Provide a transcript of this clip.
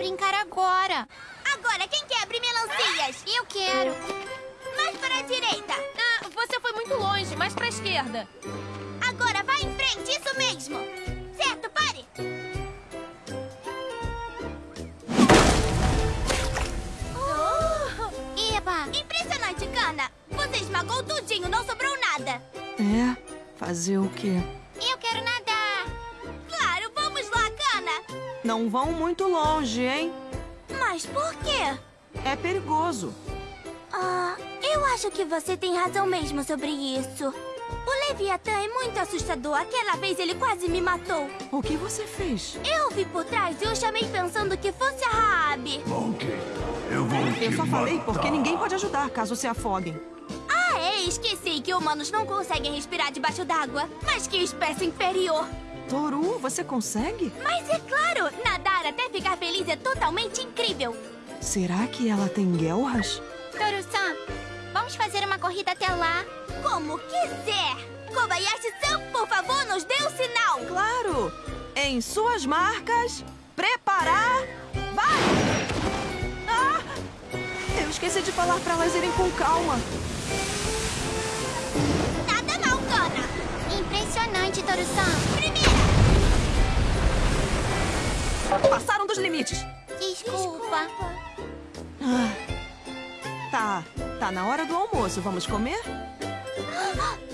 brincar agora. Agora, quem quer abrir melancias? Eu quero. Mais para a direita. Ah, você foi muito longe, mais pra esquerda. Agora, vai em frente, isso mesmo. Certo, pare. Eba! Impressionante, Cana. Você esmagou tudinho, não sobrou nada. É? Fazer o quê? Não vão muito longe, hein? Mas por quê? É perigoso. Ah, eu acho que você tem razão mesmo sobre isso. O Leviatã é muito assustador. Aquela vez ele quase me matou. O que você fez? Eu vi por trás e eu chamei pensando que fosse a Raab. Ok, eu vou te Eu só falei matar. porque ninguém pode ajudar caso se afoguem. Ah, é, esqueci que humanos não conseguem respirar debaixo d'água. Mas que espécie inferior. Toru, você consegue? Mas é claro, nadar até ficar feliz é totalmente incrível. Será que ela tem guelras? Toru-san, vamos fazer uma corrida até lá? Como quiser. Kobayashi-san, por favor, nos dê o sinal. Claro! Em suas marcas, preparar, vai! Ah! Eu esqueci de falar para elas irem com calma. Nada mal, Kana. Impressionante, Toru-san. Passaram dos limites. Desculpa. Ah, tá, tá na hora do almoço. Vamos comer? Ah,